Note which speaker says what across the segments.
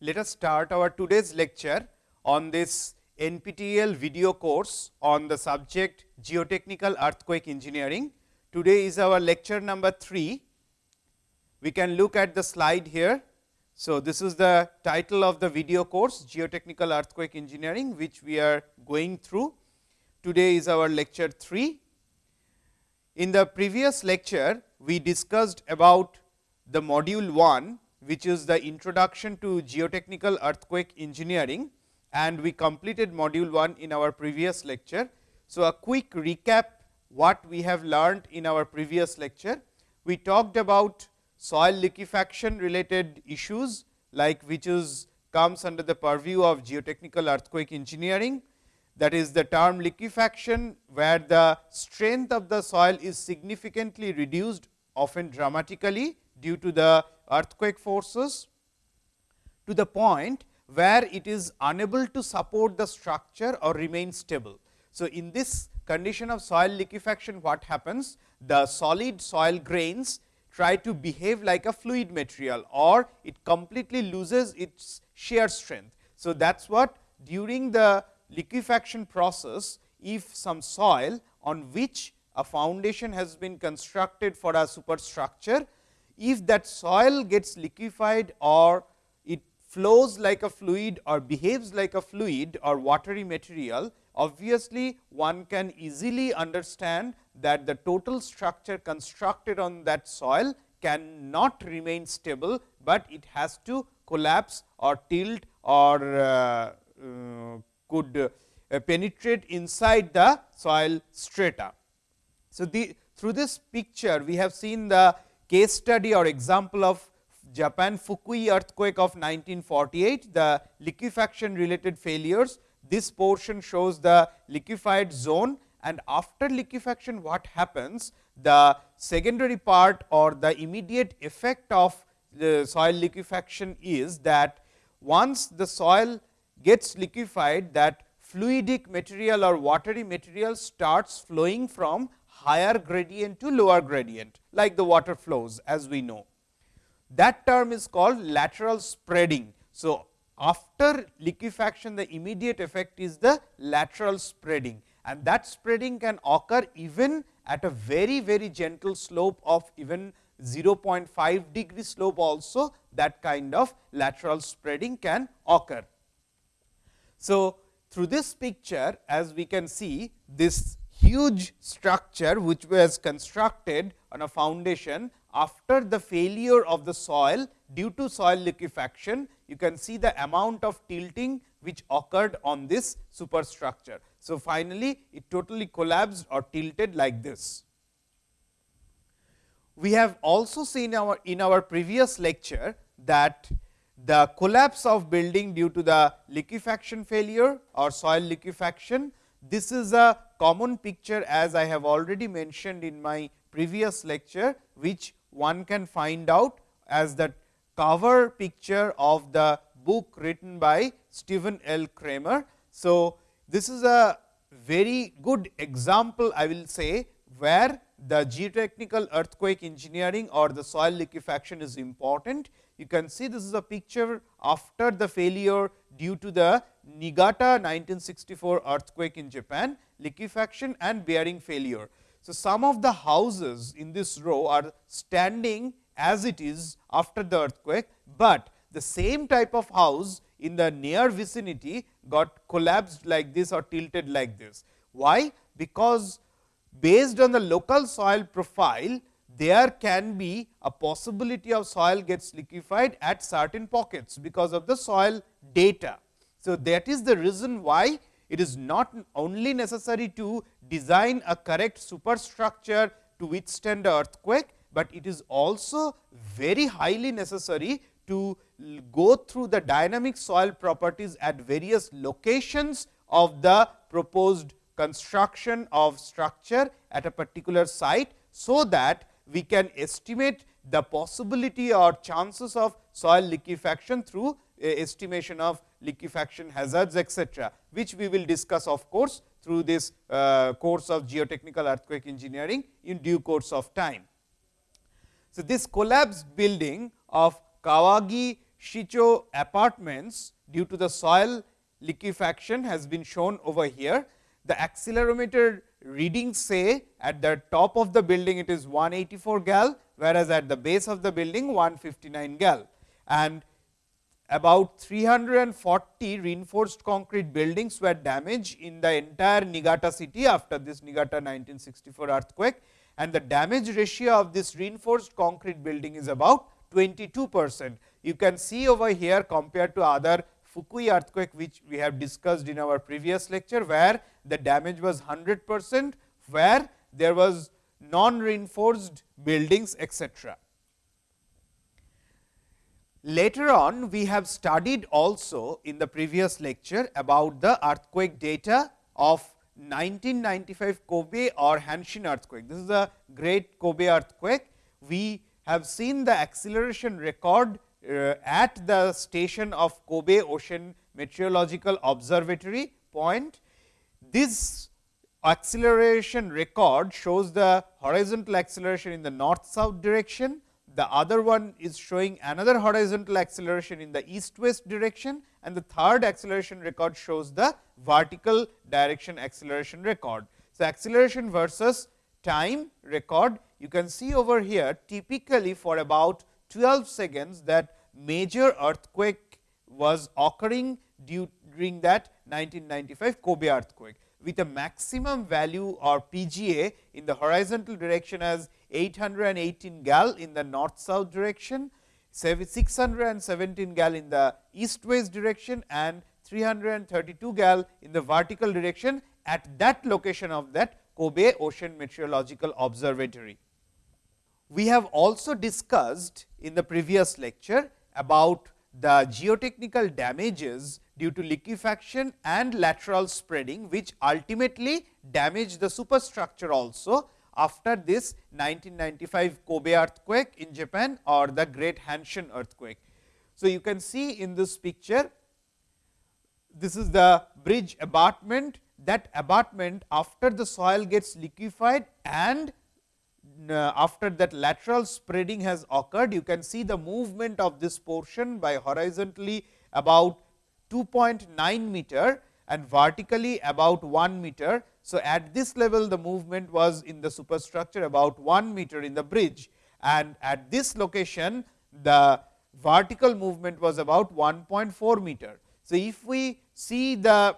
Speaker 1: let us start our today's lecture on this NPTEL video course on the subject geotechnical earthquake engineering. Today is our lecture number 3. We can look at the slide here. So, this is the title of the video course geotechnical earthquake engineering which we are going through. Today is our lecture 3. In the previous lecture, we discussed about the module 1 which is the introduction to geotechnical earthquake engineering and we completed module 1 in our previous lecture. So, a quick recap what we have learned in our previous lecture. We talked about soil liquefaction related issues like which is comes under the purview of geotechnical earthquake engineering. That is the term liquefaction, where the strength of the soil is significantly reduced often dramatically due to the earthquake forces to the point where it is unable to support the structure or remain stable. So, in this condition of soil liquefaction what happens? The solid soil grains try to behave like a fluid material or it completely loses its shear strength. So, that is what during the liquefaction process if some soil on which a foundation has been constructed for a superstructure if that soil gets liquefied or it flows like a fluid or behaves like a fluid or watery material, obviously one can easily understand that the total structure constructed on that soil cannot remain stable, but it has to collapse or tilt or uh, uh, could uh, penetrate inside the soil strata. So, the through this picture we have seen the case study or example of Japan Fukui earthquake of 1948, the liquefaction related failures. This portion shows the liquefied zone and after liquefaction what happens? The secondary part or the immediate effect of the soil liquefaction is that once the soil gets liquefied that fluidic material or watery material starts flowing from higher gradient to lower gradient like the water flows as we know. That term is called lateral spreading. So, after liquefaction the immediate effect is the lateral spreading and that spreading can occur even at a very very gentle slope of even 0.5 degree slope also that kind of lateral spreading can occur. So, through this picture as we can see this huge structure which was constructed on a foundation after the failure of the soil due to soil liquefaction, you can see the amount of tilting which occurred on this superstructure. So, finally, it totally collapsed or tilted like this. We have also seen our in our previous lecture that the collapse of building due to the liquefaction failure or soil liquefaction this is a common picture as I have already mentioned in my previous lecture, which one can find out as the cover picture of the book written by Stephen L. Kramer. So, this is a very good example I will say where the geotechnical earthquake engineering or the soil liquefaction is important. You can see this is a picture after the failure due to the Niigata 1964 earthquake in Japan, liquefaction and bearing failure. So, some of the houses in this row are standing as it is after the earthquake, but the same type of house in the near vicinity got collapsed like this or tilted like this. Why? Because based on the local soil profile, there can be a possibility of soil gets liquefied at certain pockets, because of the soil data. So, that is the reason why it is not only necessary to design a correct superstructure to withstand the earthquake, but it is also very highly necessary to go through the dynamic soil properties at various locations of the proposed construction of structure at a particular site. So, that we can estimate the possibility or chances of soil liquefaction through estimation of liquefaction hazards etcetera, which we will discuss of course, through this uh, course of geotechnical earthquake engineering in due course of time. So, this collapsed building of Kawagi Shicho apartments due to the soil liquefaction has been shown over here. The accelerometer readings say at the top of the building it is 184 gal, whereas at the base of the building 159 gal. And about 340 reinforced concrete buildings were damaged in the entire Niigata city after this Niigata 1964 earthquake and the damage ratio of this reinforced concrete building is about 22 percent. You can see over here compared to other Fukui earthquake which we have discussed in our previous lecture, where the damage was 100 percent, where there was non reinforced buildings etc. Later on we have studied also in the previous lecture about the earthquake data of 1995 Kobe or Hanshin earthquake. This is the great Kobe earthquake. We have seen the acceleration record Uh, at the station of Kobe Ocean Meteorological Observatory point. This acceleration record shows the horizontal acceleration in the north south direction the other one is showing another horizontal acceleration in the east west direction and the third acceleration record shows the vertical direction acceleration record. So, acceleration versus time record you can see over here typically for about 12 seconds that major earthquake was occurring during that 1995 Kobe earthquake with a maximum value or PGA in the horizontal direction as 818 gal in the north south direction, 617 gal in the east west direction and 332 gal in the vertical direction at that location of that Kobe Ocean Meteorological Observatory. We have also discussed in the previous lecture about the geotechnical damages due to liquefaction and lateral spreading, which ultimately damage the superstructure also after this 1995 Kobe earthquake in Japan or the great Hanshin earthquake. So, you can see in this picture, this is the bridge abutment that abutment after the soil gets liquefied and after that lateral spreading has occurred, you can see the movement of this portion by horizontally about 2.9 meter and vertically about 1 meter. So, at this level the movement was in the superstructure about 1 meter in the bridge and at this location the vertical movement was about 1.4 meter. So, if we see the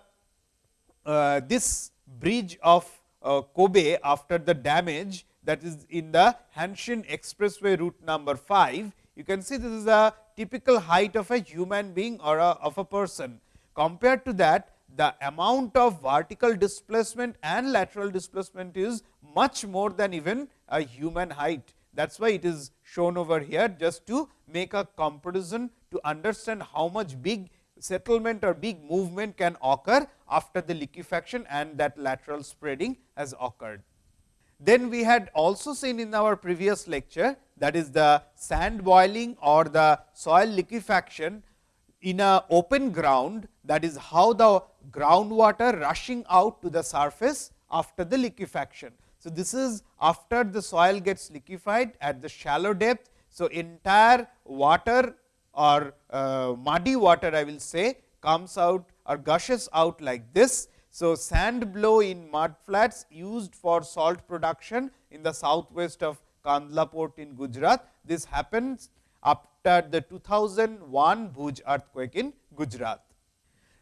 Speaker 1: uh, this bridge of uh, Kobe after the damage that is in the Hanshin expressway route number 5, you can see this is a typical height of a human being or a, of a person. Compared to that, the amount of vertical displacement and lateral displacement is much more than even a human height. That is why it is shown over here just to make a comparison to understand how much big settlement or big movement can occur after the liquefaction and that lateral spreading has occurred. Then we had also seen in our previous lecture that is the sand boiling or the soil liquefaction in a open ground that is how the groundwater rushing out to the surface after the liquefaction. So, this is after the soil gets liquefied at the shallow depth. So, entire water or uh, muddy water I will say comes out or gushes out like this so, sand blow in mud flats used for salt production in the southwest of Kandla port in Gujarat. This happens after the 2001 Bhuj earthquake in Gujarat.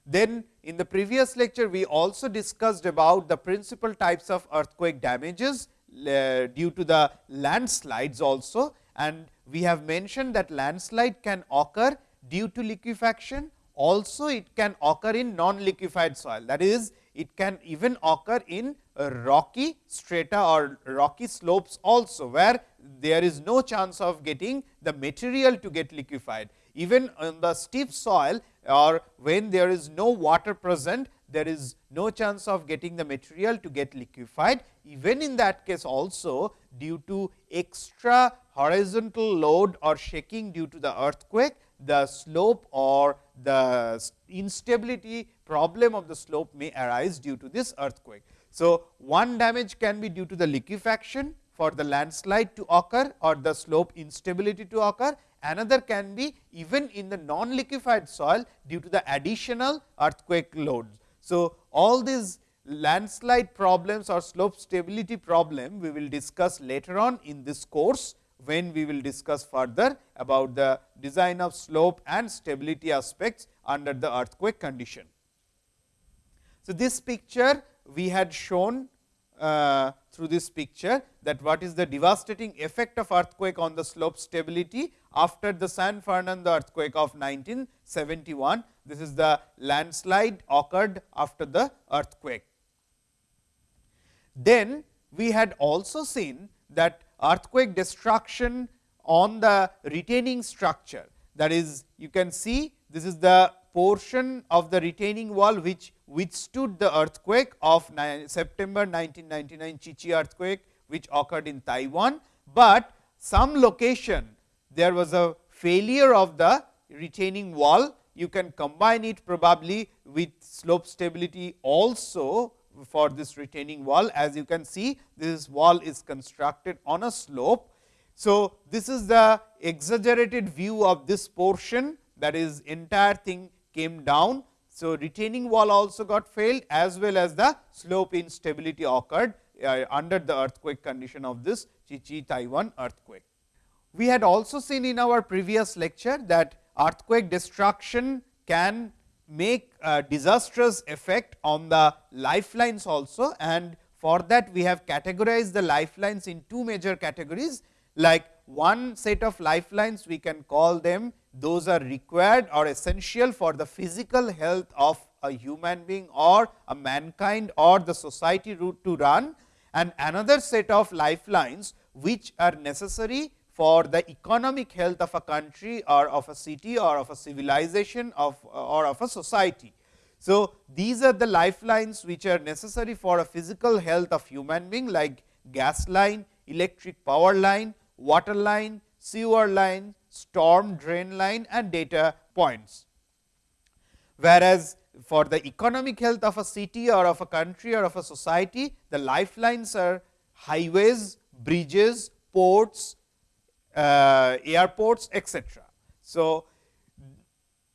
Speaker 1: Then in the previous lecture, we also discussed about the principal types of earthquake damages due to the landslides also and we have mentioned that landslide can occur due to liquefaction also it can occur in non liquefied soil that is it can even occur in rocky strata or rocky slopes also, where there is no chance of getting the material to get liquefied. Even on the steep soil or when there is no water present, there is no chance of getting the material to get liquefied. Even in that case also due to extra horizontal load or shaking due to the earthquake, the slope or the instability problem of the slope may arise due to this earthquake. So, one damage can be due to the liquefaction for the landslide to occur or the slope instability to occur. another can be even in the non liquefied soil due to the additional earthquake loads. So, all these landslide problems or slope stability problem we will discuss later on in this course when we will discuss further about the design of slope and stability aspects under the earthquake condition. So, this picture we had shown uh, through this picture that what is the devastating effect of earthquake on the slope stability after the San Fernando earthquake of 1971. This is the landslide occurred after the earthquake. Then we had also seen that earthquake destruction on the retaining structure that is you can see this is the portion of the retaining wall which withstood the earthquake of September 1999 Chichi earthquake which occurred in Taiwan, but some location there was a failure of the retaining wall. You can combine it probably with slope stability also for this retaining wall. As you can see this wall is constructed on a slope. So, this is the exaggerated view of this portion that is entire thing came down. So, retaining wall also got failed as well as the slope instability occurred uh, under the earthquake condition of this Chi Chichi Taiwan earthquake. We had also seen in our previous lecture that earthquake destruction can make a disastrous effect on the lifelines also and for that we have categorized the lifelines in two major categories like one set of lifelines we can call them those are required or essential for the physical health of a human being or a mankind or the society route to run and another set of lifelines which are necessary for the economic health of a country or of a city or of a civilization of or of a society. So, these are the lifelines which are necessary for a physical health of human being like gas line, electric power line, water line, sewer line, storm drain line and data points. Whereas, for the economic health of a city or of a country or of a society, the lifelines are highways, bridges, ports, uh, airports etc. So,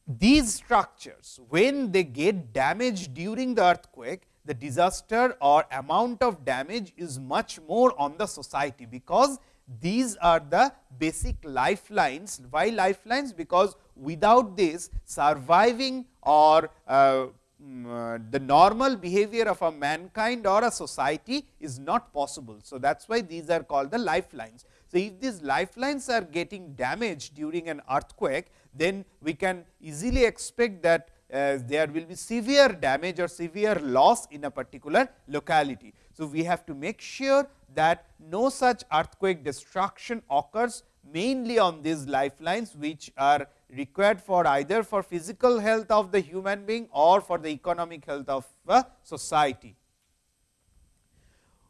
Speaker 1: these structures when they get damaged during the earthquake, the disaster or amount of damage is much more on the society, because these are the basic lifelines. Why lifelines? Because without this surviving or uh, mm, uh, the normal behavior of a mankind or a society is not possible. So, that is why these are called the lifelines. So, if these lifelines are getting damaged during an earthquake, then we can easily expect that uh, there will be severe damage or severe loss in a particular locality. So, we have to make sure that no such earthquake destruction occurs mainly on these lifelines, which are required for either for physical health of the human being or for the economic health of a society.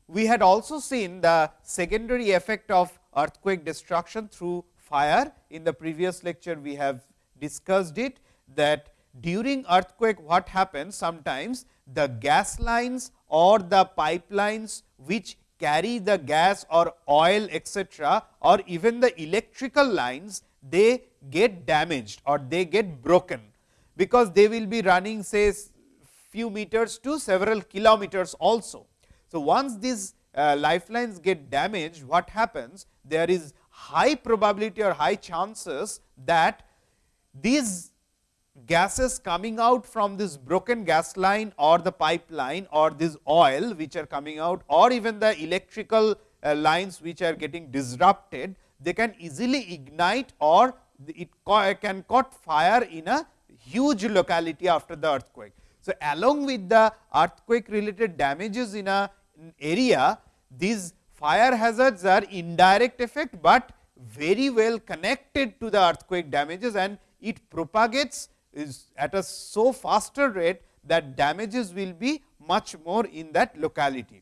Speaker 1: We had also seen the secondary effect of earthquake destruction through fire. In the previous lecture, we have discussed it that during earthquake what happens sometimes the gas lines or the pipelines which carry the gas or oil etc., or even the electrical lines they get damaged or they get broken, because they will be running say few meters to several kilometers also. So, once these uh, lifelines get damaged, what happens? There is high probability or high chances that these gases coming out from this broken gas line or the pipeline or this oil which are coming out or even the electrical uh, lines which are getting disrupted, they can easily ignite or it can caught fire in a huge locality after the earthquake. So, along with the earthquake related damages in a area, these fire hazards are indirect effect, but very well connected to the earthquake damages and it propagates is at a so faster rate that damages will be much more in that locality.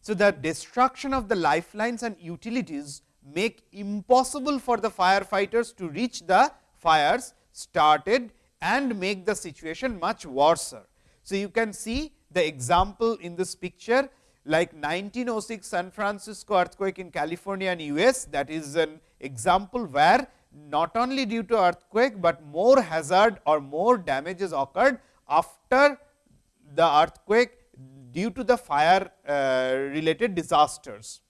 Speaker 1: So, the destruction of the lifelines and utilities make impossible for the firefighters to reach the fires started and make the situation much worse. So, you can see the example in this picture like 1906 San Francisco earthquake in California and US that is an example where not only due to earthquake, but more hazard or more damages occurred after the earthquake due to the fire uh, related disasters.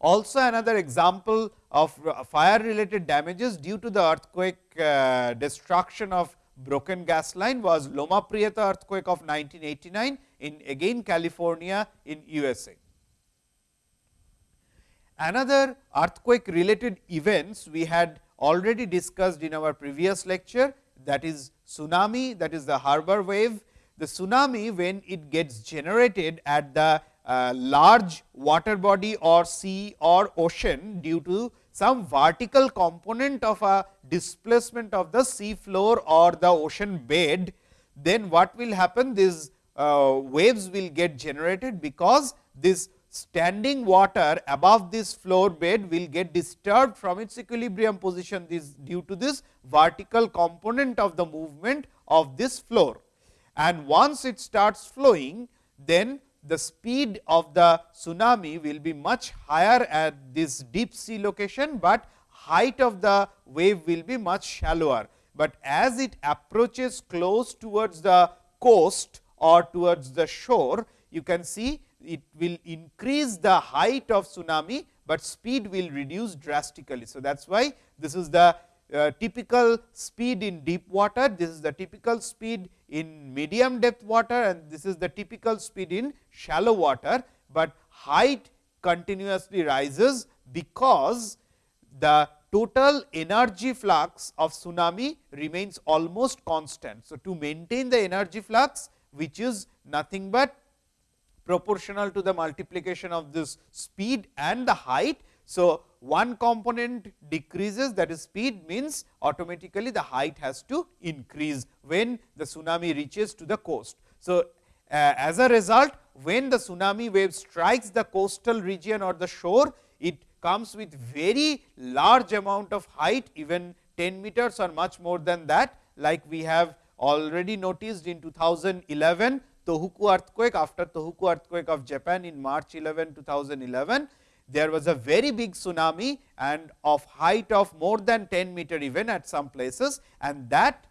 Speaker 1: Also another example of fire related damages due to the earthquake uh, destruction of broken gas line was Loma Prieta earthquake of 1989 in again California in USA. Another earthquake related events we had already discussed in our previous lecture that is tsunami that is the harbor wave. The tsunami when it gets generated at the uh, large water body or sea or ocean due to some vertical component of a displacement of the sea floor or the ocean bed, then what will happen? These uh, waves will get generated because this standing water above this floor bed will get disturbed from its equilibrium position this due to this vertical component of the movement of this floor. And once it starts flowing, then the speed of the tsunami will be much higher at this deep sea location, but height of the wave will be much shallower. But as it approaches close towards the coast or towards the shore, you can see it will increase the height of tsunami, but speed will reduce drastically. So, that is why this is the uh, typical speed in deep water, this is the typical speed in medium depth water and this is the typical speed in shallow water, but height continuously rises because the total energy flux of tsunami remains almost constant. So, to maintain the energy flux which is nothing but proportional to the multiplication of this speed and the height. So, one component decreases that is speed means automatically the height has to increase when the tsunami reaches to the coast. So, uh, as a result when the tsunami wave strikes the coastal region or the shore, it comes with very large amount of height even 10 meters or much more than that like we have already noticed in 2011 Tohoku earthquake after Tohoku earthquake of Japan in March 11, 2011. There was a very big tsunami and of height of more than 10 meter even at some places and that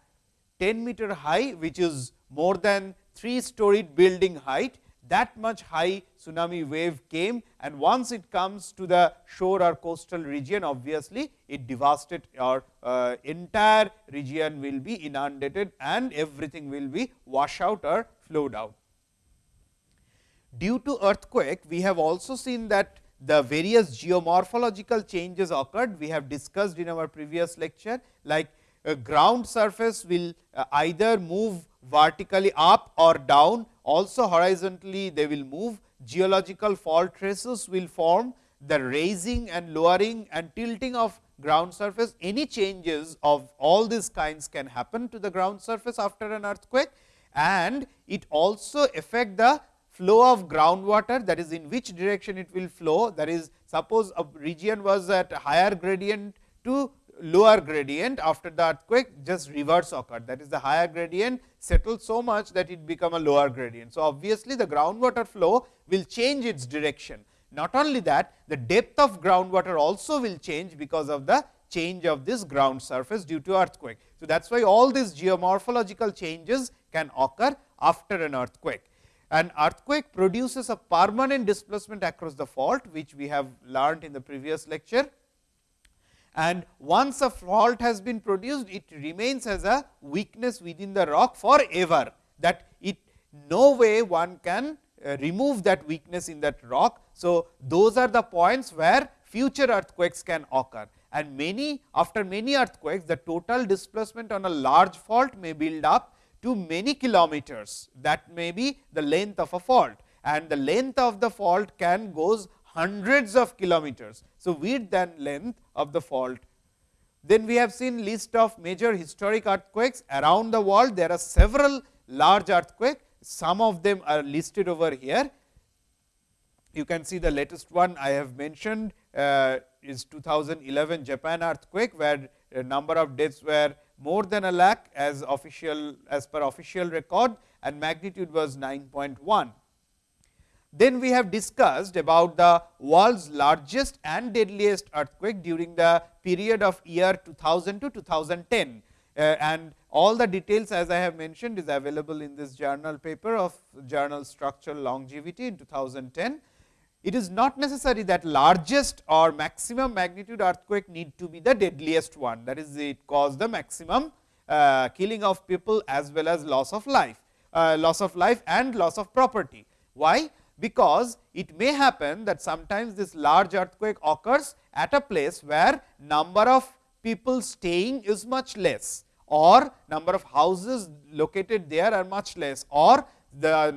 Speaker 1: 10 meter high which is more than 3 storied building height that much high tsunami wave came and once it comes to the shore or coastal region obviously it devastated or uh, entire region will be inundated and everything will be wash out or flowed out. Due to earthquake, we have also seen that the various geomorphological changes occurred. We have discussed in our previous lecture, like a ground surface will uh, either move vertically up or down, also horizontally they will move, geological fault traces will form, the raising and lowering and tilting of ground surface, any changes of all these kinds can happen to the ground surface after an earthquake and it also affect the flow of groundwater that is in which direction it will flow that is suppose a region was at higher gradient to lower gradient after the earthquake just reverse occurred that is the higher gradient settled so much that it become a lower gradient. So, obviously, the groundwater flow will change its direction. Not only that the depth of groundwater also will change because of the change of this ground surface due to earthquake. So, that is why all these geomorphological changes can occur after an earthquake. An earthquake produces a permanent displacement across the fault, which we have learned in the previous lecture. And once a fault has been produced, it remains as a weakness within the rock forever, that it no way one can uh, remove that weakness in that rock. So, those are the points where future earthquakes can occur and many after many earthquakes the total displacement on a large fault may build up to many kilometers that may be the length of a fault and the length of the fault can goes hundreds of kilometers. So, width and length of the fault. Then we have seen list of major historic earthquakes around the world. There are several large earthquakes, some of them are listed over here. You can see the latest one I have mentioned uh, is 2011 Japan earthquake, where a number of deaths were more than a lakh as official as per official record and magnitude was 9.1. Then we have discussed about the world's largest and deadliest earthquake during the period of year 2000 to 2010 uh, and all the details as I have mentioned is available in this journal paper of journal structural longevity in 2010. It is not necessary that largest or maximum magnitude earthquake need to be the deadliest one that is it cause the maximum uh, killing of people as well as loss of life, uh, loss of life and loss of property. Why? Because it may happen that sometimes this large earthquake occurs at a place where number of people staying is much less or number of houses located there are much less or the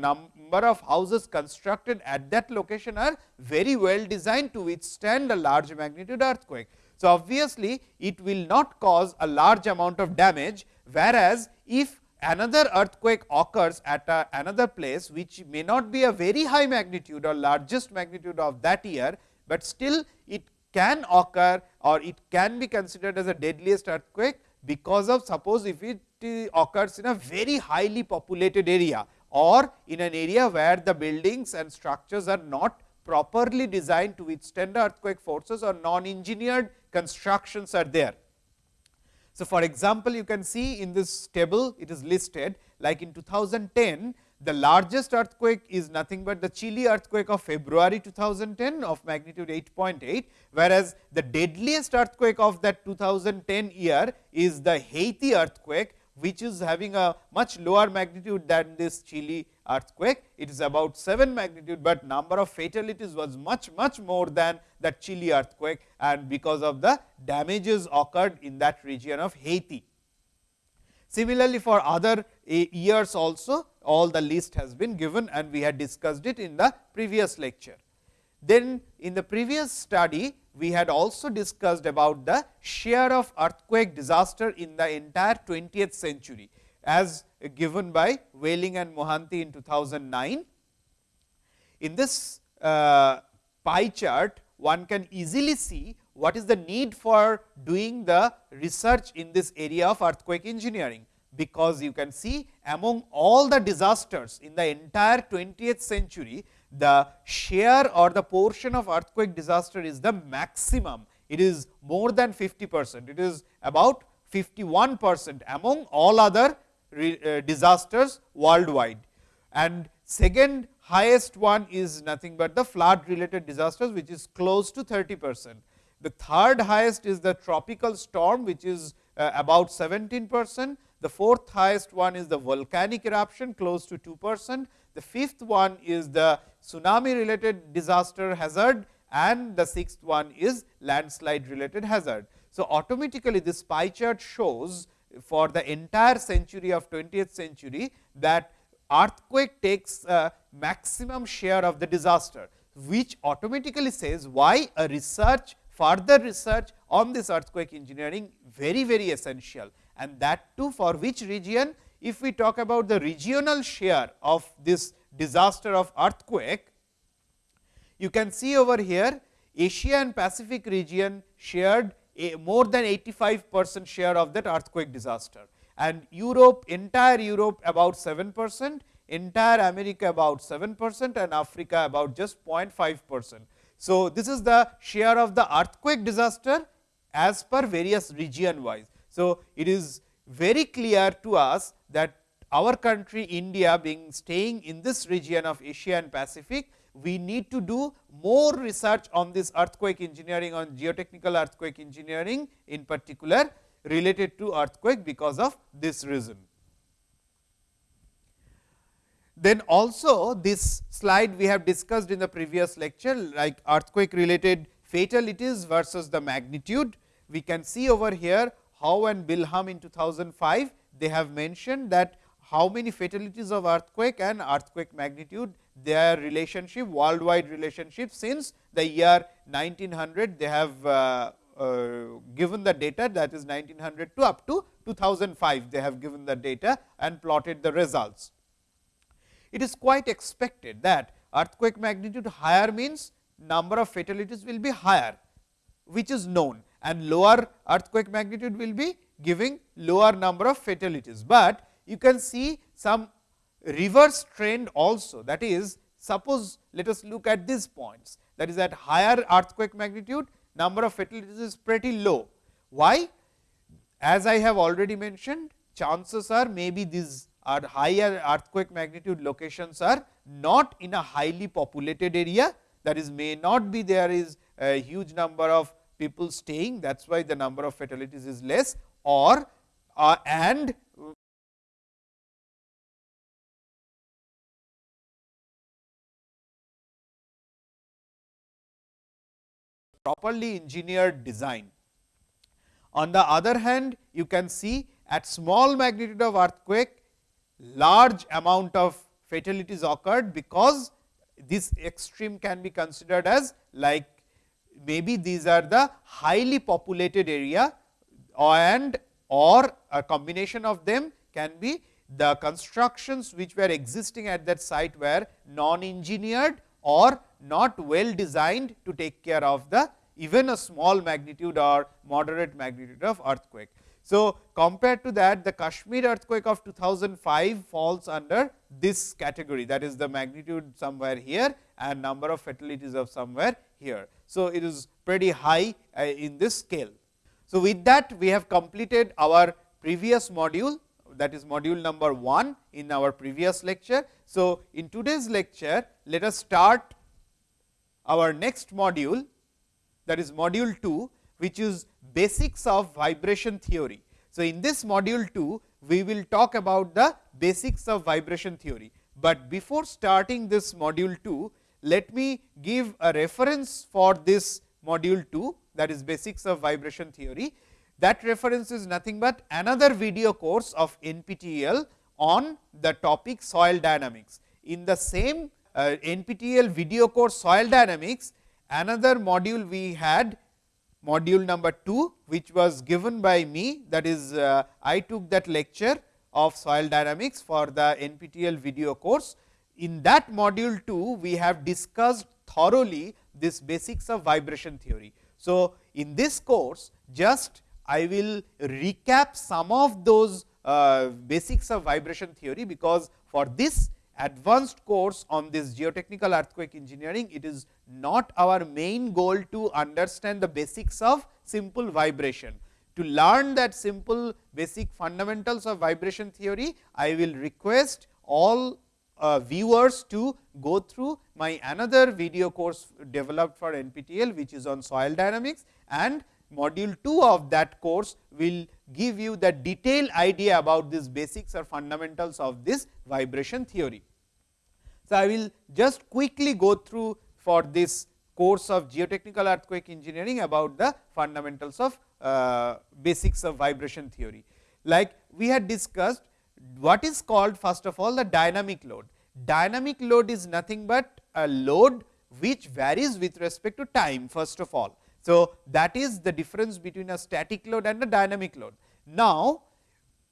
Speaker 1: number of houses constructed at that location are very well designed to withstand a large magnitude earthquake. So, obviously, it will not cause a large amount of damage, whereas, if another earthquake occurs at a, another place which may not be a very high magnitude or largest magnitude of that year, but still it can occur or it can be considered as a deadliest earthquake because of suppose if it uh, occurs in a very highly populated area or in an area where the buildings and structures are not properly designed to withstand earthquake forces or non-engineered constructions are there. So, for example, you can see in this table it is listed like in 2010 the largest earthquake is nothing but the Chile earthquake of February 2010 of magnitude 8.8, whereas the deadliest earthquake of that 2010 year is the Haiti earthquake, which is having a much lower magnitude than this Chile earthquake. It is about 7 magnitude, but number of fatalities was much much more than that Chile earthquake and because of the damages occurred in that region of Haiti. Similarly, for other eh, years also all the list has been given and we had discussed it in the previous lecture. Then in the previous study, we had also discussed about the share of earthquake disaster in the entire 20th century as given by Welling and Mohanty in 2009. In this uh, pie chart, one can easily see what is the need for doing the research in this area of earthquake engineering because you can see among all the disasters in the entire 20th century, the share or the portion of earthquake disaster is the maximum. It is more than 50 percent. It is about 51 percent among all other uh, disasters worldwide. And second highest one is nothing but the flood related disasters, which is close to 30 percent. The third highest is the tropical storm, which is uh, about 17 percent the fourth highest one is the volcanic eruption close to 2 percent. The fifth one is the tsunami related disaster hazard and the sixth one is landslide related hazard. So, automatically this pie chart shows for the entire century of 20th century that earthquake takes a maximum share of the disaster, which automatically says why a research further research on this earthquake engineering very very essential and that too for which region if we talk about the regional share of this disaster of earthquake, you can see over here Asia and Pacific region shared more than 85 percent share of that earthquake disaster and Europe entire Europe about 7 percent, entire America about 7 percent and Africa about just 0.5 percent. So, this is the share of the earthquake disaster as per various region wise. So, it is very clear to us that our country India being staying in this region of Asia and Pacific, we need to do more research on this earthquake engineering on geotechnical earthquake engineering in particular related to earthquake because of this reason. Then also this slide we have discussed in the previous lecture like earthquake related fatalities versus the magnitude. We can see over here Hough and Bilham in 2005, they have mentioned that how many fatalities of earthquake and earthquake magnitude their relationship worldwide relationship since the year 1900 they have uh, uh, given the data that is 1900 to up to 2005 they have given the data and plotted the results. It is quite expected that earthquake magnitude higher means number of fatalities will be higher which is known and lower earthquake magnitude will be giving lower number of fatalities. But you can see some reverse trend also that is suppose let us look at these points that is at higher earthquake magnitude number of fatalities is pretty low. Why? As I have already mentioned chances are maybe these are higher earthquake magnitude locations are not in a highly populated area that is may not be there is a huge number of people staying that is why the number of fatalities is less or uh, and properly engineered design. On the other hand, you can see at small magnitude of earthquake, large amount of fatalities occurred, because this extreme can be considered as like maybe these are the highly populated area and or a combination of them can be the constructions which were existing at that site were non engineered or not well designed to take care of the even a small magnitude or moderate magnitude of earthquake. So, compared to that the Kashmir earthquake of 2005 falls under this category that is the magnitude somewhere here and number of fatalities of somewhere here. So, it is pretty high uh, in this scale. So, with that we have completed our previous module that is module number 1 in our previous lecture. So, in today's lecture let us start our next module that is module 2 which is basics of vibration theory. So, in this module 2 we will talk about the basics of vibration theory, but before starting this module 2 let me give a reference for this module 2 that is basics of vibration theory. That reference is nothing but another video course of NPTEL on the topic soil dynamics. In the same uh, NPTEL video course soil dynamics, another module we had module number 2, which was given by me that is uh, I took that lecture of soil dynamics for the NPTEL video course. In that module 2, we have discussed thoroughly this basics of vibration theory. So, in this course just I will recap some of those uh, basics of vibration theory, because for this advanced course on this geotechnical earthquake engineering, it is not our main goal to understand the basics of simple vibration. To learn that simple basic fundamentals of vibration theory, I will request all uh, viewers to go through my another video course developed for NPTEL, which is on soil dynamics and module 2 of that course will give you the detailed idea about these basics or fundamentals of this vibration theory. So, I will just quickly go through for this course of geotechnical earthquake engineering about the fundamentals of uh, basics of vibration theory. Like we had discussed what is called first of all the dynamic load. Dynamic load is nothing but a load which varies with respect to time first of all. So, that is the difference between a static load and a dynamic load. Now,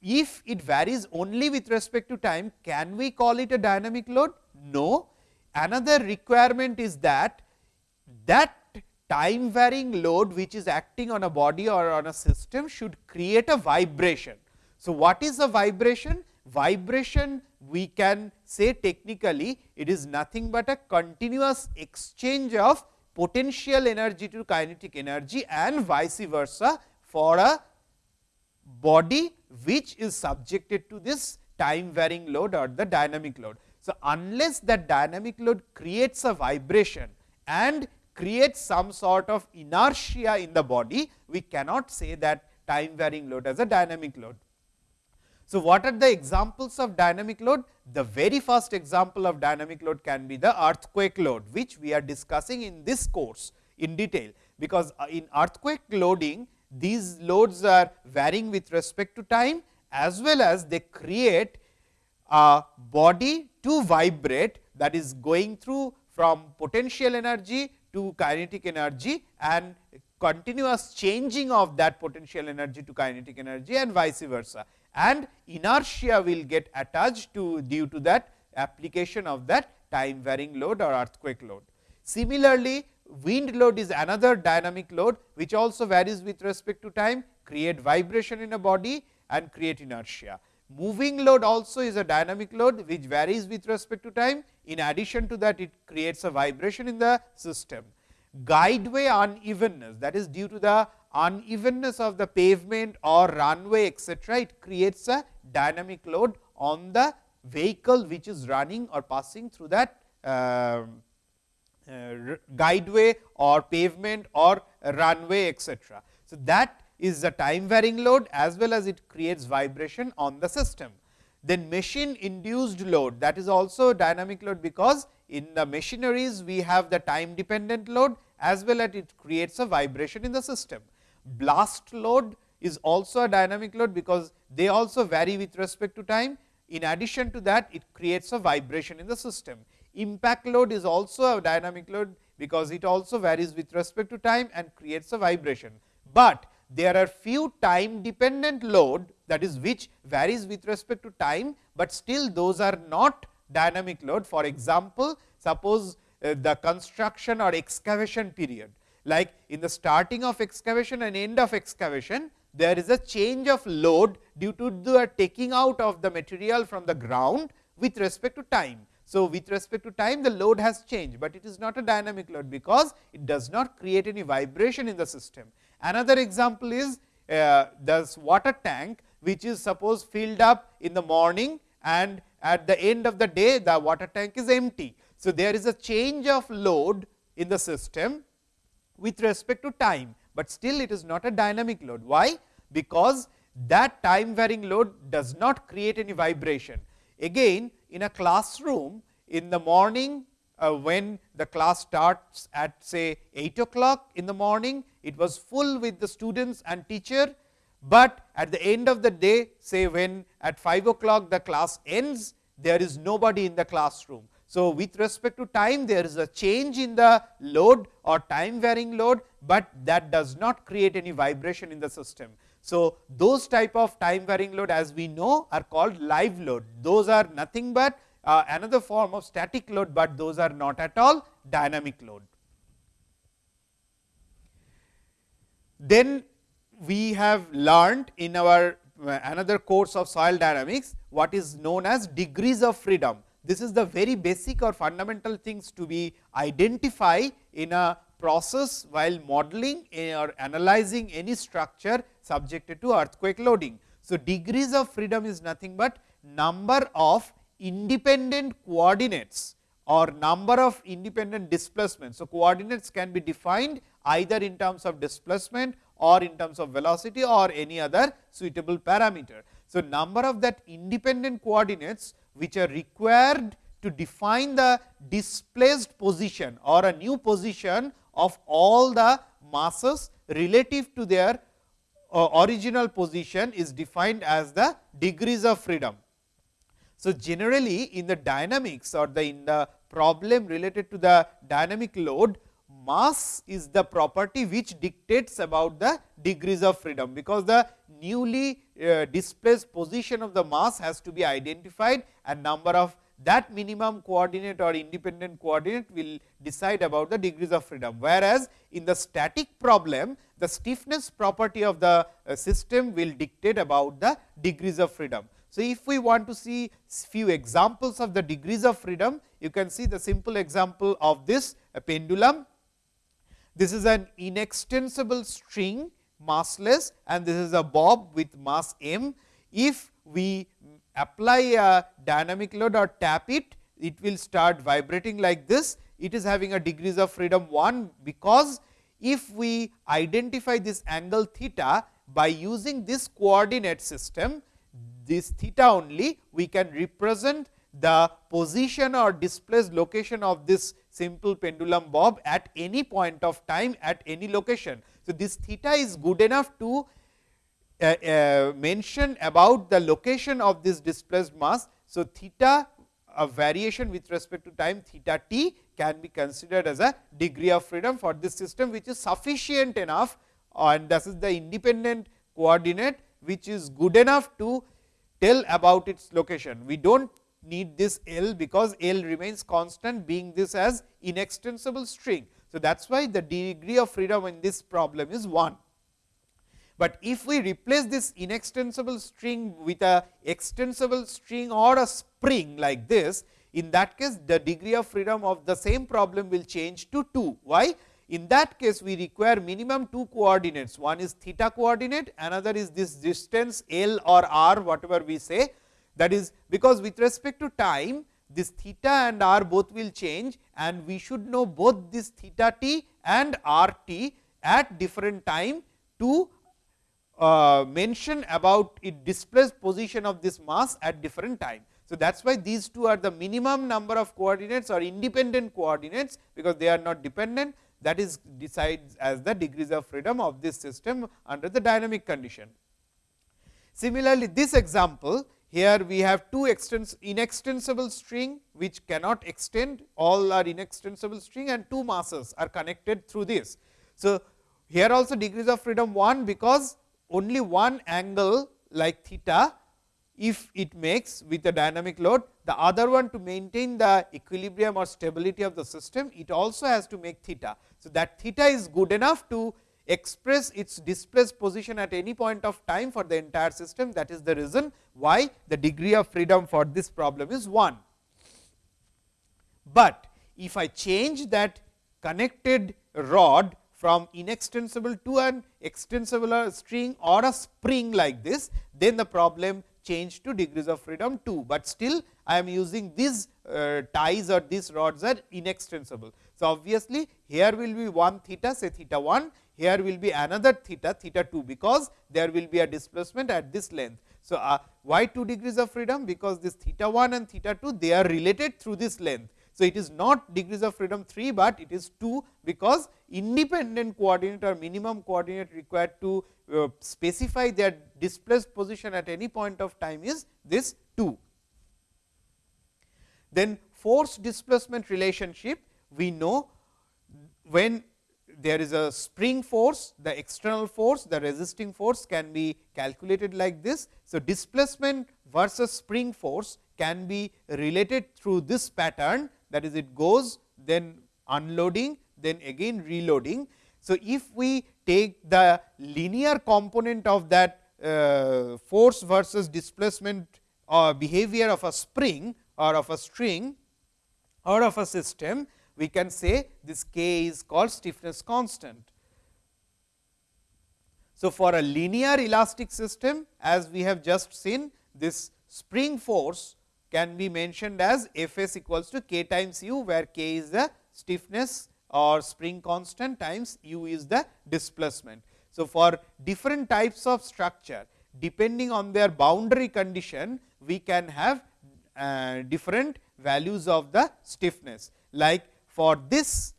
Speaker 1: if it varies only with respect to time, can we call it a dynamic load? No. Another requirement is that, that time varying load which is acting on a body or on a system should create a vibration. So, what is a vibration? Vibration we can say technically it is nothing but a continuous exchange of potential energy to kinetic energy and vice versa for a body which is subjected to this time varying load or the dynamic load. So, unless that dynamic load creates a vibration and creates some sort of inertia in the body, we cannot say that time varying load as a dynamic load. So, what are the examples of dynamic load? The very first example of dynamic load can be the earthquake load, which we are discussing in this course in detail, because uh, in earthquake loading these loads are varying with respect to time as well as they create a body to vibrate that is going through from potential energy to kinetic energy and continuous changing of that potential energy to kinetic energy and vice versa and inertia will get attached to due to that application of that time varying load or earthquake load. Similarly, wind load is another dynamic load which also varies with respect to time create vibration in a body and create inertia. Moving load also is a dynamic load which varies with respect to time In addition to that, it creates a vibration in the system. Guideway unevenness that is due to the unevenness of the pavement or runway etcetera, it creates a dynamic load on the vehicle which is running or passing through that uh, Uh, guideway or pavement or runway etcetera. So, that is the time varying load as well as it creates vibration on the system. Then machine induced load that is also dynamic load, because in the machineries we have the time dependent load as well as it creates a vibration in the system. Blast load is also a dynamic load, because they also vary with respect to time. In addition to that, it creates a vibration in the system. Impact load is also a dynamic load, because it also varies with respect to time and creates a vibration. But there are few time dependent load that is which varies with respect to time, but still those are not dynamic load. For example, suppose uh, the construction or excavation period, like in the starting of excavation and end of excavation, there is a change of load due to the taking out of the material from the ground with respect to time. So, with respect to time the load has changed, but it is not a dynamic load, because it does not create any vibration in the system. Another example is uh, this water tank, which is suppose filled up in the morning and at the end of the day the water tank is empty. So, there is a change of load in the system with respect to time, but still it is not a dynamic load. Why? Because that time varying load does not create any vibration. Again in a classroom in the morning uh, when the class starts at say 8 o'clock in the morning, it was full with the students and teacher, but at the end of the day say when at 5 o'clock the class ends, there is nobody in the classroom. So, with respect to time there is a change in the load or time varying load, but that does not create any vibration in the system. So, those type of time varying load as we know are called live load. Those are nothing but uh, another form of static load, but those are not at all dynamic load. Then we have learned in our uh, another course of soil dynamics what is known as degrees of freedom. This is the very basic or fundamental things to be identify in a process while modeling or analyzing any structure subjected to earthquake loading. So, degrees of freedom is nothing but number of independent coordinates or number of independent displacements. So, coordinates can be defined either in terms of displacement or in terms of velocity or any other suitable parameter. So, number of that independent coordinates which are required to define the displaced position or a new position of all the masses relative to their original position is defined as the degrees of freedom. So, generally in the dynamics or the in the problem related to the dynamic load, mass is the property which dictates about the degrees of freedom, because the newly uh, displaced position of the mass has to be identified and number of that minimum coordinate or independent coordinate will decide about the degrees of freedom. Whereas, in the static problem the stiffness property of the uh, system will dictate about the degrees of freedom. So, if we want to see few examples of the degrees of freedom, you can see the simple example of this pendulum. This is an inextensible string massless and this is a bob with mass m. If we apply a dynamic load or tap it, it will start vibrating like this. It is having a degrees of freedom 1, because if we identify this angle theta by using this coordinate system, this theta only we can represent the position or displaced location of this simple pendulum bob at any point of time at any location. So, this theta is good enough to Uh, uh, mention about the location of this displaced mass. So, theta a variation with respect to time theta t can be considered as a degree of freedom for this system, which is sufficient enough and this is the independent coordinate, which is good enough to tell about its location. We do not need this L, because L remains constant being this as inextensible string. So, that is why the degree of freedom in this problem is 1. But if we replace this inextensible string with a extensible string or a spring like this, in that case the degree of freedom of the same problem will change to 2. Why? In that case we require minimum two coordinates, one is theta coordinate, another is this distance L or R whatever we say. That is because with respect to time this theta and r both will change and we should know both this theta t and r t at different time to uh, mention about it displaced position of this mass at different time. So, that is why these two are the minimum number of coordinates or independent coordinates, because they are not dependent that is decides as the degrees of freedom of this system under the dynamic condition. Similarly, this example here we have two extens inextensible string which cannot extend all are inextensible string and two masses are connected through this. So, here also degrees of freedom 1 because only one angle like theta if it makes with a dynamic load the other one to maintain the equilibrium or stability of the system it also has to make theta. So, that theta is good enough to express its displaced position at any point of time for the entire system that is the reason why the degree of freedom for this problem is 1. But if I change that connected rod from inextensible to an extensible string or a spring like this, then the problem change to degrees of freedom 2, but still I am using these uh, ties or these rods are inextensible. So, obviously, here will be one theta say theta 1, here will be another theta theta 2, because there will be a displacement at this length. So, uh, why 2 degrees of freedom? Because this theta 1 and theta 2 they are related through this length. So, it is not degrees of freedom 3, but it is 2, because independent coordinate or minimum coordinate required to uh, specify their displaced position at any point of time is this 2. Then force displacement relationship we know when there is a spring force, the external force, the resisting force can be calculated like this. So, displacement versus spring force can be related through this pattern that is it goes then unloading then again reloading. So, if we take the linear component of that uh, force versus displacement or behavior of a spring or of a string or of a system, we can say this k is called stiffness constant. So, for a linear elastic system as we have just seen this spring force can be mentioned as F s equals to k times u, where k is the stiffness or spring constant times u is the displacement. So, for different types of structure depending on their boundary condition, we can have uh, different values of the stiffness. Like for this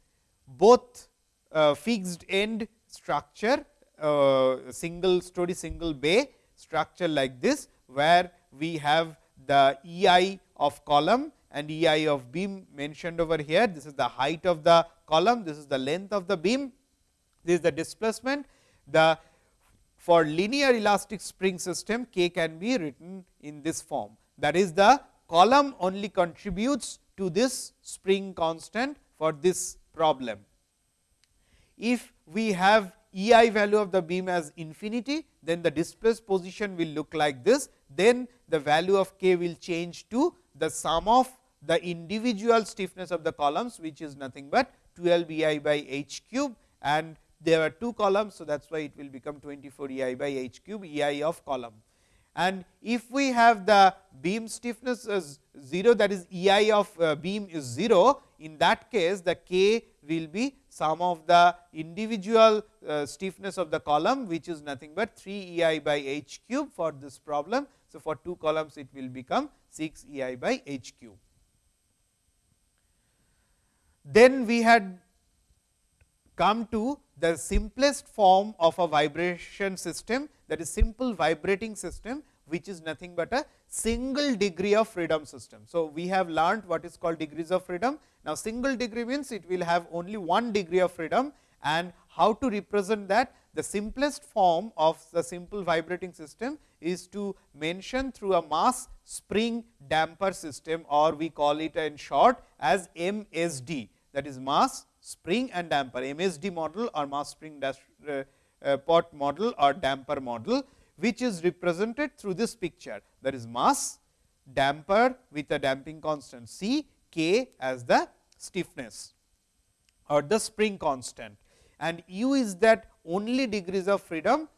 Speaker 1: both uh, fixed end structure, uh, single story single bay structure like this, where we have the E i of column and E i of beam mentioned over here. This is the height of the column, this is the length of the beam, this is the displacement. The for linear elastic spring system k can be written in this form. That is the column only contributes to this spring constant for this problem. If we have E i value of the beam as infinity, then the displaced position will look like this. Then the value of k will change to the sum of the individual stiffness of the columns, which is nothing but 12 E i by h cube and there are two columns. So, that is why it will become 24 E i by h cube E i of column. And if we have the beam stiffness as 0 that is E i of uh, beam is 0, in that case the k will be sum of the individual uh, stiffness of the column which is nothing but 3 E i by h cube for this problem. So, for two columns it will become 6 E i by h cube. Then we had come to the simplest form of a vibration system that is simple vibrating system which is nothing but a single degree of freedom system. So, we have learned what is called degrees of freedom. Now, single degree means it will have only one degree of freedom and how to represent that the simplest form of the simple vibrating system is to mention through a mass spring damper system or we call it in short as MSD that is mass spring and damper MSD model or mass spring dash, uh, pot model or damper model which is represented through this picture. There is mass damper with a damping constant C, K as the stiffness or the spring constant. And u is that only degrees of freedom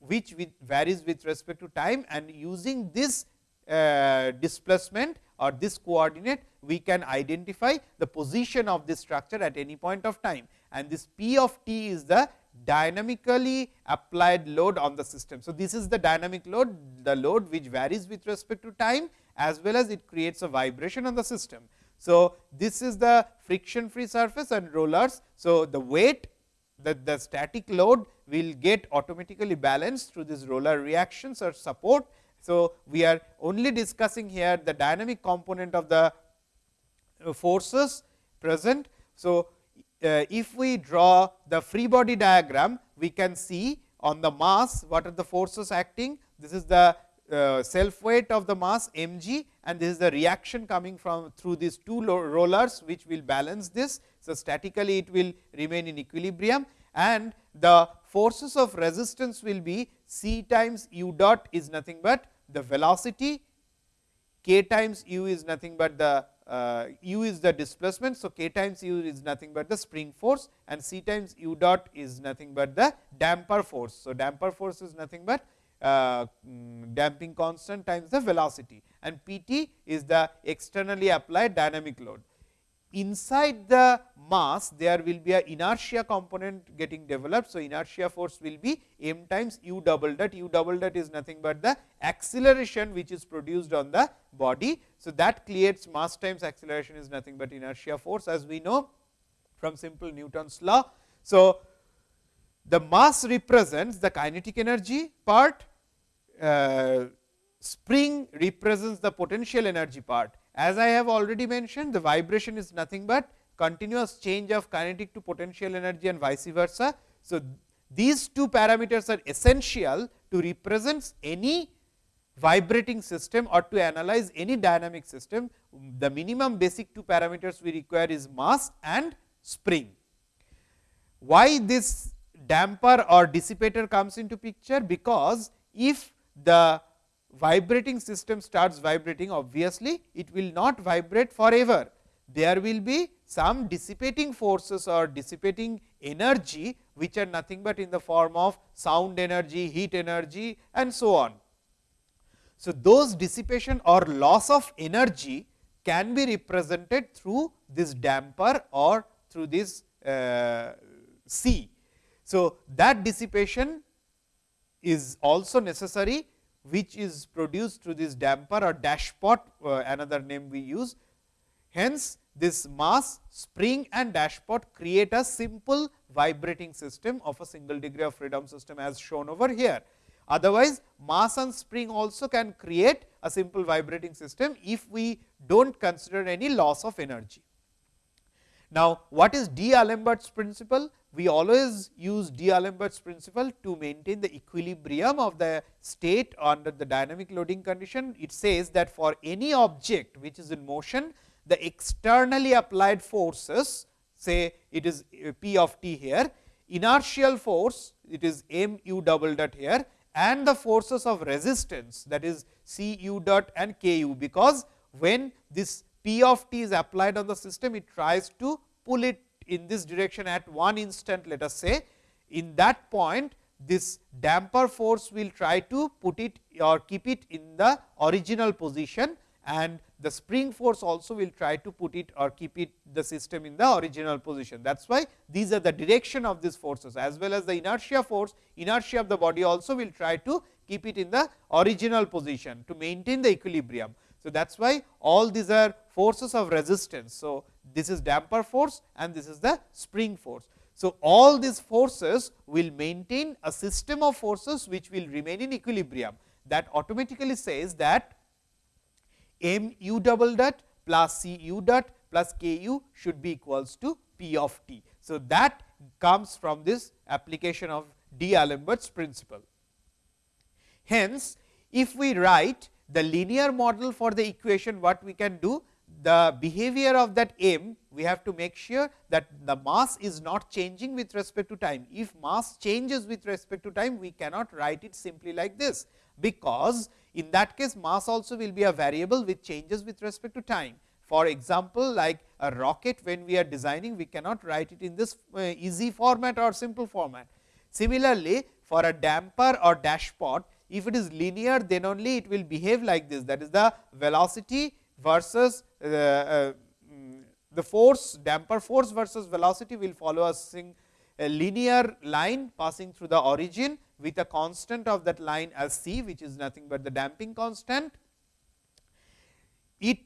Speaker 1: which with varies with respect to time. And using this uh, displacement or this coordinate we can identify the position of this structure at any point of time. And this P of t is the dynamically applied load on the system. So, this is the dynamic load the load which varies with respect to time as well as it creates a vibration on the system. So, this is the friction free surface and rollers. So, the weight that the static load will get automatically balanced through this roller reactions or support. So, we are only discussing here the dynamic component of the forces present. So, uh, if we draw the free body diagram, we can see on the mass what are the forces acting. This is the uh, self weight of the mass m g and this is the reaction coming from through these two rollers which will balance this. So, statically it will remain in equilibrium and the forces of resistance will be c times u dot is nothing but the velocity, k times u is nothing but the uh, u is the displacement. So, k times u is nothing but the spring force and c times u dot is nothing but the damper force. So, damper force is nothing but uh, mm, damping constant times the velocity and P t is the externally applied dynamic load. Inside the mass there will be a inertia component getting developed. So, inertia force will be m times u double dot, u double dot is nothing but the acceleration which is produced on the body. So, that creates mass times acceleration is nothing but inertia force as we know from simple Newton's law. So, the mass represents the kinetic energy part, uh, spring represents the potential energy part. As I have already mentioned, the vibration is nothing but continuous change of kinetic to potential energy and vice versa. So, these two parameters are essential to represent any vibrating system or to analyze any dynamic system. The minimum basic two parameters we require is mass and spring. Why this damper or dissipator comes into picture? Because if the vibrating system starts vibrating obviously, it will not vibrate forever. There will be some dissipating forces or dissipating energy, which are nothing but in the form of sound energy, heat energy and so on. So, those dissipation or loss of energy can be represented through this damper or through this uh, C. So, that dissipation is also necessary which is produced through this damper or dashpot uh, another name we use. Hence, this mass spring and dashpot create a simple vibrating system of a single degree of freedom system as shown over here. Otherwise, mass and spring also can create a simple vibrating system if we do not consider any loss of energy. Now, what is D'Alembert's principle? We always use D'Alembert's principle to maintain the equilibrium of the state under the dynamic loading condition. It says that for any object which is in motion, the externally applied forces say it is uh, P of t here, inertial force it is m u double dot here and the forces of resistance that is C u dot and k u, because when this P of t is applied on the system, it tries to pull it in this direction at one instant let us say. In that point this damper force will try to put it or keep it in the original position and the spring force also will try to put it or keep it the system in the original position. That is why these are the direction of these forces as well as the inertia force, inertia of the body also will try to keep it in the original position to maintain the equilibrium. So, that is why all these are forces of resistance. So, this is damper force and this is the spring force. So, all these forces will maintain a system of forces which will remain in equilibrium that automatically says that m u double dot plus c u dot plus k u should be equals to p of t. So, that comes from this application of D'Alembert's principle. Hence, if we write the linear model for the equation what we can do the behavior of that m we have to make sure that the mass is not changing with respect to time. If mass changes with respect to time we cannot write it simply like this, because In that case mass also will be a variable which changes with respect to time. For example, like a rocket when we are designing we cannot write it in this uh, easy format or simple format. Similarly, for a damper or dashpot if it is linear then only it will behave like this that is the velocity versus uh, uh, the force damper force versus velocity will follow a, sing, a linear line passing through the origin with a constant of that line as c which is nothing but the damping constant. It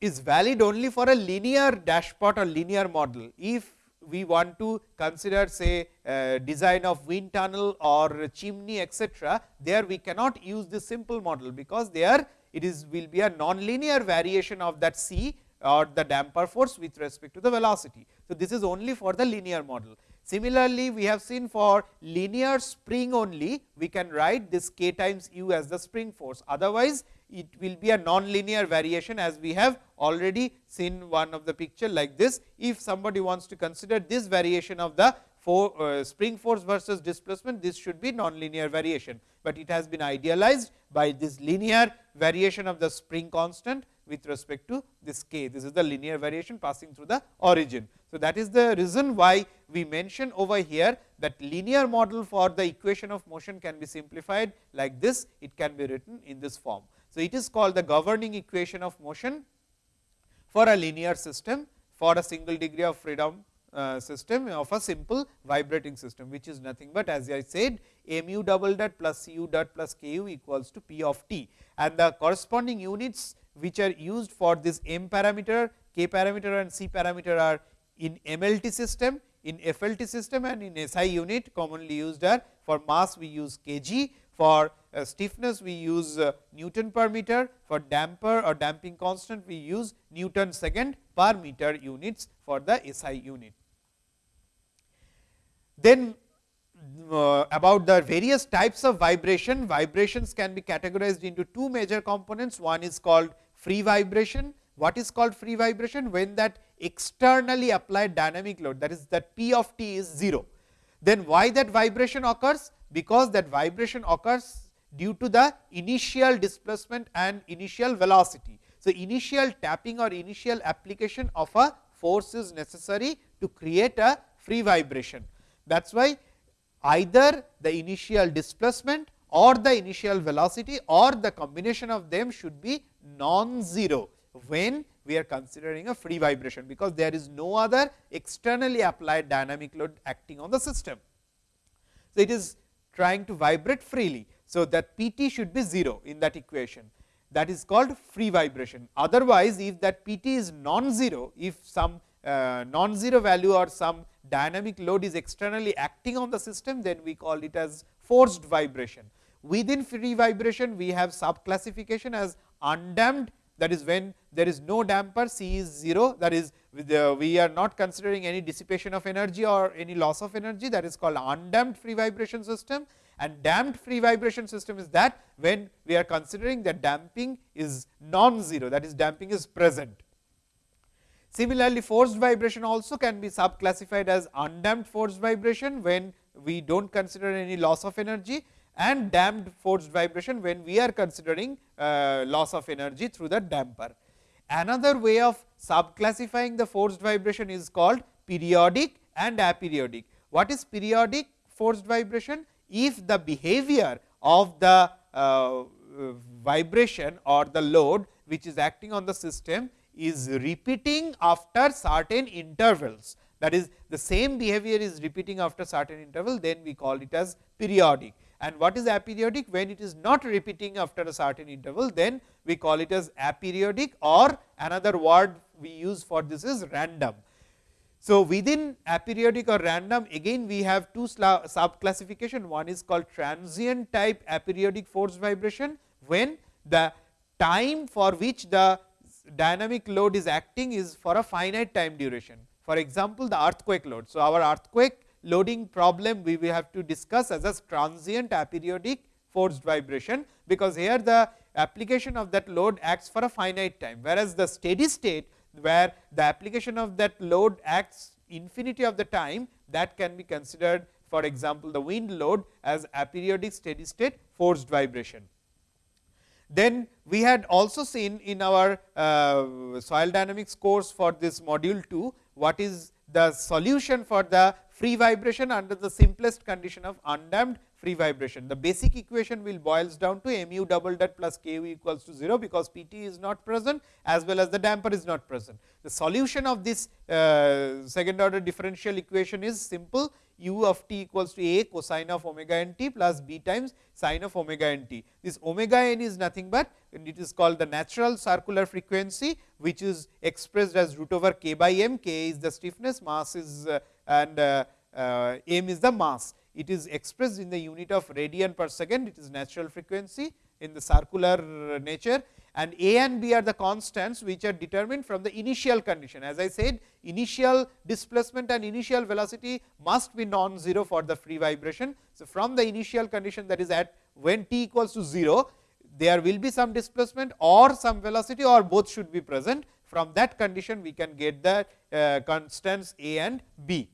Speaker 1: is valid only for a linear dashpot or linear model. If we want to consider say uh, design of wind tunnel or chimney etcetera, there we cannot use this simple model, because there it is will be a non-linear variation of that c or the damper force with respect to the velocity. So, this is only for the linear model. Similarly, we have seen for linear spring only we can write this k times u as the spring force. Otherwise, it will be a non-linear variation as we have already seen one of the picture like this. If somebody wants to consider this variation of the for, uh, spring force versus displacement, this should be non-linear variation, but it has been idealized by this linear variation of the spring constant with respect to this k. This is the linear variation passing through the origin. So, that is the reason why we mention over here that linear model for the equation of motion can be simplified like this, it can be written in this form. So, it is called the governing equation of motion for a linear system for a single degree of freedom uh, system of a simple vibrating system, which is nothing but as I said mu double dot plus cu dot plus ku equals to p of t and the corresponding units which are used for this m parameter, k parameter and c parameter are in MLT system, in FLT system and in SI unit commonly used are for mass we use kg, for uh, stiffness we use uh, Newton per meter, for damper or damping constant we use Newton second per meter units for the SI unit. Then uh, about the various types of vibration, vibrations can be categorized into two major components. One is called free vibration. What is called free vibration? When that externally applied dynamic load that is that P of t is 0. Then why that vibration occurs? Because that vibration occurs due to the initial displacement and initial velocity. So, initial tapping or initial application of a force is necessary to create a free vibration. That is why either the initial displacement or the initial velocity or the combination of them should be non-zero when we are considering a free vibration, because there is no other externally applied dynamic load acting on the system. So, it is trying to vibrate freely. So, that P t should be 0 in that equation that is called free vibration. Otherwise, if that P t is non-zero, if some uh, non-zero value or some dynamic load is externally acting on the system, then we call it as forced vibration. Within free vibration, we have sub classification as undamped that is when there is no damper C is 0 that is we are not considering any dissipation of energy or any loss of energy that is called undamped free vibration system and damped free vibration system is that when we are considering that damping is non-zero that is damping is present. Similarly, forced vibration also can be sub classified as undamped forced vibration when we do not consider any loss of energy and damped forced vibration when we are considering uh, loss of energy through the damper. Another way of sub classifying the forced vibration is called periodic and aperiodic. What is periodic forced vibration? If the behavior of the uh, vibration or the load which is acting on the system is repeating after certain intervals. That is the same behavior is repeating after certain interval then we call it as periodic. And what is aperiodic? When it is not repeating after a certain interval then we call it as aperiodic or another word we use for this is random. So, within aperiodic or random again we have two sub classification one is called transient type aperiodic force vibration. When the time for which the dynamic load is acting is for a finite time duration. For example, the earthquake load. So, our earthquake loading problem we will have to discuss as a transient aperiodic forced vibration, because here the application of that load acts for a finite time, whereas the steady state where the application of that load acts infinity of the time that can be considered for example, the wind load as aperiodic steady state forced vibration. Then we had also seen in our uh, soil dynamics course for this module 2, what is the solution for the free vibration under the simplest condition of undamped free vibration. The basic equation will boils down to mu double dot plus k u equals to 0, because P t is not present as well as the damper is not present. The solution of this uh, second order differential equation is simple u of t equals to a cosine of omega n t plus b times sine of omega n t. This omega n is nothing but it is called the natural circular frequency, which is expressed as root over k by m, k is the stiffness, mass is uh, and uh, uh, m is the mass. It is expressed in the unit of radian per second, it is natural frequency in the circular nature and a and b are the constants which are determined from the initial condition. As I said initial displacement and initial velocity must be non-zero for the free vibration. So, from the initial condition that is at when t equals to 0, there will be some displacement or some velocity or both should be present. From that condition we can get the uh, constants a and b.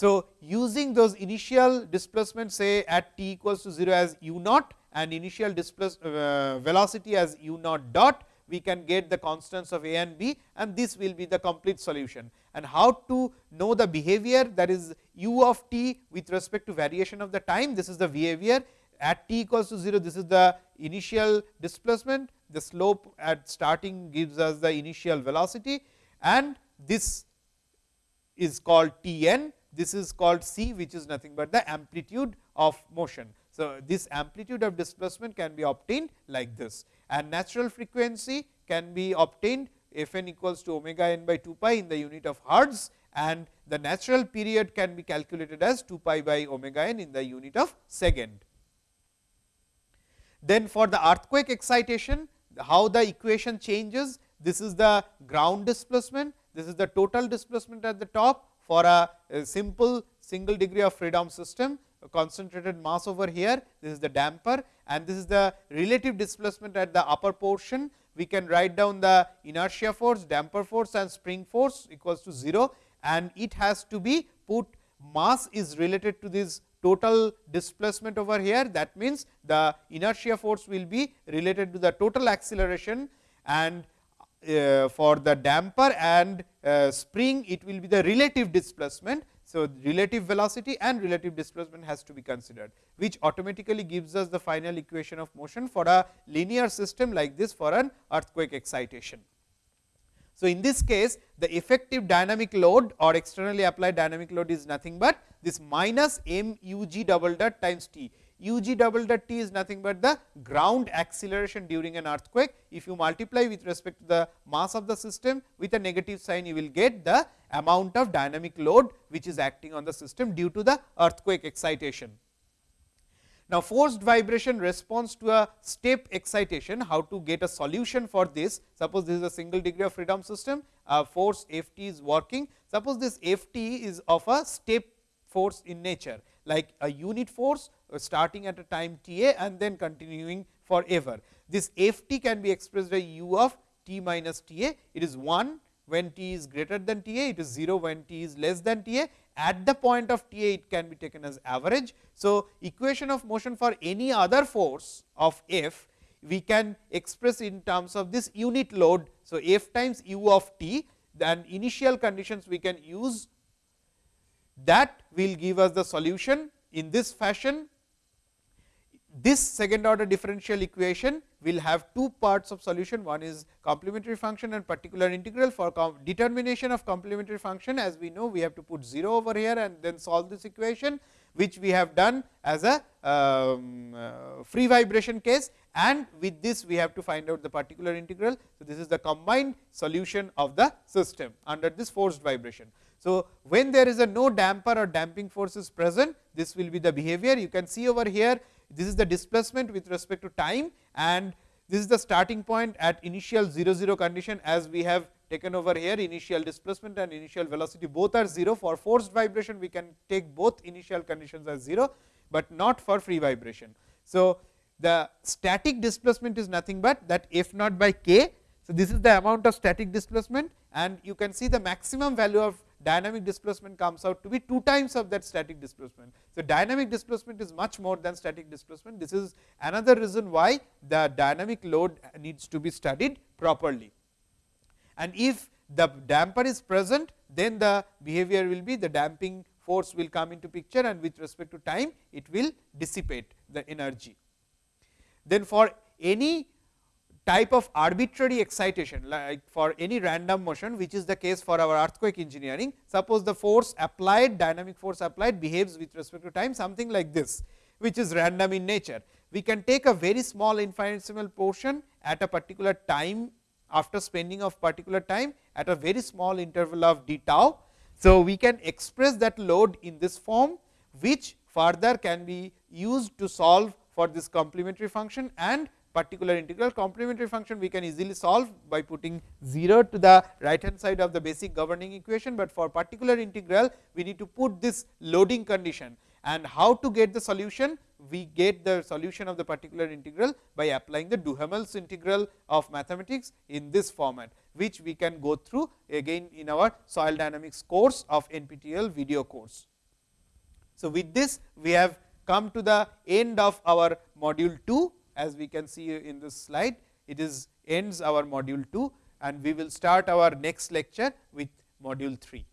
Speaker 1: So, using those initial displacement say at t equals to 0 as u naught and initial displace uh, velocity as u naught dot, we can get the constants of a and b and this will be the complete solution. And how to know the behavior that is u of t with respect to variation of the time, this is the behavior. At t equals to 0, this is the initial displacement, the slope at starting gives us the initial velocity. And this is called T n, this is called c which is nothing but the amplitude of motion. So, this amplitude of displacement can be obtained like this and natural frequency can be obtained f n equals to omega n by 2 pi in the unit of hertz and the natural period can be calculated as 2 pi by omega n in the unit of second. Then for the earthquake excitation, how the equation changes, this is the ground displacement, this is the total displacement at the top for a, a simple single degree of freedom system a concentrated mass over here, this is the damper and this is the relative displacement at the upper portion. We can write down the inertia force, damper force and spring force equals to 0 and it has to be put mass is related to this total displacement over here. That means, the inertia force will be related to the total acceleration and uh, for the damper and uh, spring it will be the relative displacement. So, relative velocity and relative displacement has to be considered, which automatically gives us the final equation of motion for a linear system like this for an earthquake excitation. So, in this case the effective dynamic load or externally applied dynamic load is nothing but this minus m u g double dot times t u g double dot t is nothing but the ground acceleration during an earthquake. If you multiply with respect to the mass of the system with a negative sign, you will get the amount of dynamic load, which is acting on the system due to the earthquake excitation. Now, forced vibration responds to a step excitation, how to get a solution for this. Suppose this is a single degree of freedom system, a force F t is working. Suppose this F t is of a step force in nature like a unit force uh, Uh, starting at a time t a and then continuing forever. This f t can be expressed as u of t minus t a, it is 1 when t is greater than t a, it is 0 when t is less than t a. At the point of t a, it can be taken as average. So, equation of motion for any other force of f, we can express in terms of this unit load. So, f times u of t, then initial conditions we can use that will give us the solution in this fashion. This second order differential equation will have two parts of solution. One is complementary function and particular integral. For determination of complementary function, as we know, we have to put 0 over here and then solve this equation, which we have done as a um, uh, free vibration case and with this we have to find out the particular integral. So, this is the combined solution of the system under this forced vibration. So, when there is a no damper or damping force is present, this will be the behavior. You can see over here, this is the displacement with respect to time and this is the starting point at initial 0 0 condition as we have taken over here initial displacement and initial velocity both are 0 for forced vibration we can take both initial conditions as 0, but not for free vibration. So, the static displacement is nothing but that f naught by k. So, this is the amount of static displacement and you can see the maximum value of dynamic displacement comes out to be 2 times of that static displacement. So, dynamic displacement is much more than static displacement. This is another reason why the dynamic load needs to be studied properly. And if the damper is present, then the behavior will be the damping force will come into picture and with respect to time it will dissipate the energy. Then for any type of arbitrary excitation like for any random motion which is the case for our earthquake engineering. Suppose the force applied dynamic force applied behaves with respect to time something like this which is random in nature. We can take a very small infinitesimal portion at a particular time after spending of particular time at a very small interval of d tau. So, we can express that load in this form which further can be used to solve for this complementary function and particular integral complementary function we can easily solve by putting 0 to the right hand side of the basic governing equation, but for particular integral we need to put this loading condition. And how to get the solution? We get the solution of the particular integral by applying the Duhamel's integral of mathematics in this format, which we can go through again in our soil dynamics course of NPTEL video course. So, with this we have come to the end of our module 2 as we can see in this slide it is ends our module 2 and we will start our next lecture with module 3.